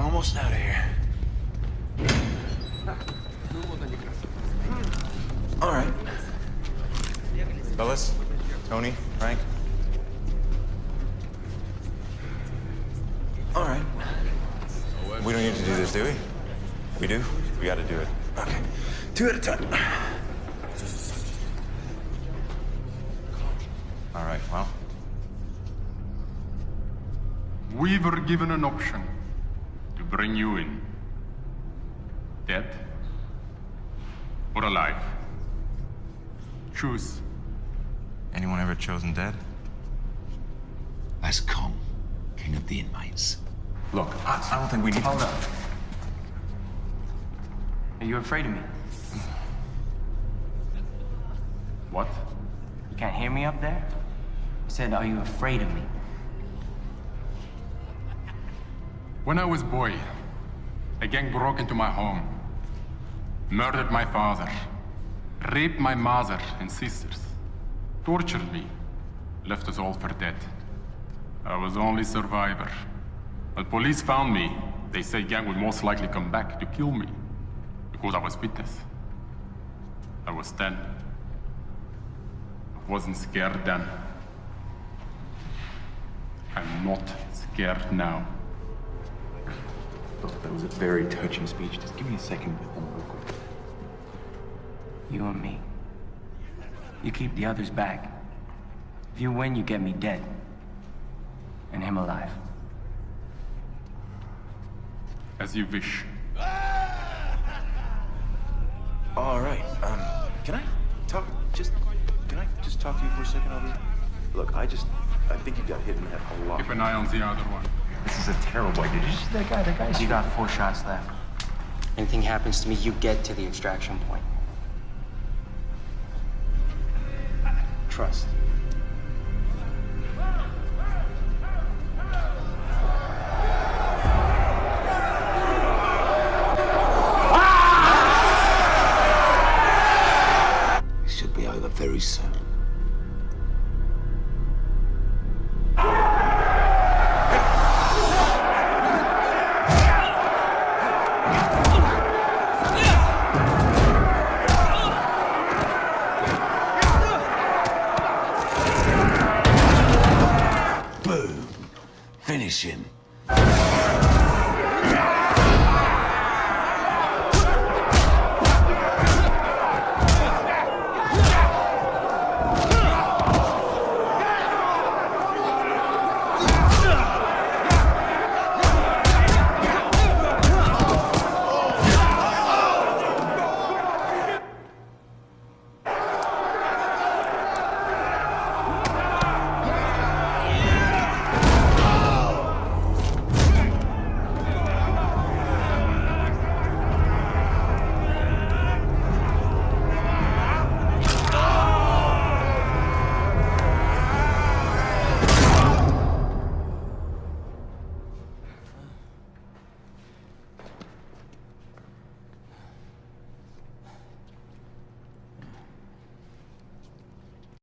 almost out of here. All right. Fellas, Tony, Frank. All right. We don't need to do this, do we? We do? We gotta do it. Okay. Two at a time. All right, well. We were given an option to bring you in. Dead or alive. Choose. Anyone ever chosen dead? As Kong, king of the inmates. Look, I, I don't think we need Hold up. Are you afraid of me? What? You can't hear me up there? I said, are you afraid of me? When I was boy, a gang broke into my home, murdered my father, raped my mother and sisters, tortured me, left us all for dead. I was the only survivor. When police found me, they said gang would most likely come back to kill me because I was witness. I was 10. I wasn't scared then. I'm not scared now. Look, that was a very touching speech. Just give me a second with them real quick. You and me. You keep the others back. If you win, you get me dead. And him alive. As you wish. All right. Um, can I talk? Just can I just talk to you for a second over here? Look, I just I think you got hit in the head a lot. Keep an eye on the other one. This is a terrible idea. Did you see that guy? That guy's You got four shots left. Anything happens to me, you get to the extraction point. Trust. Finish him.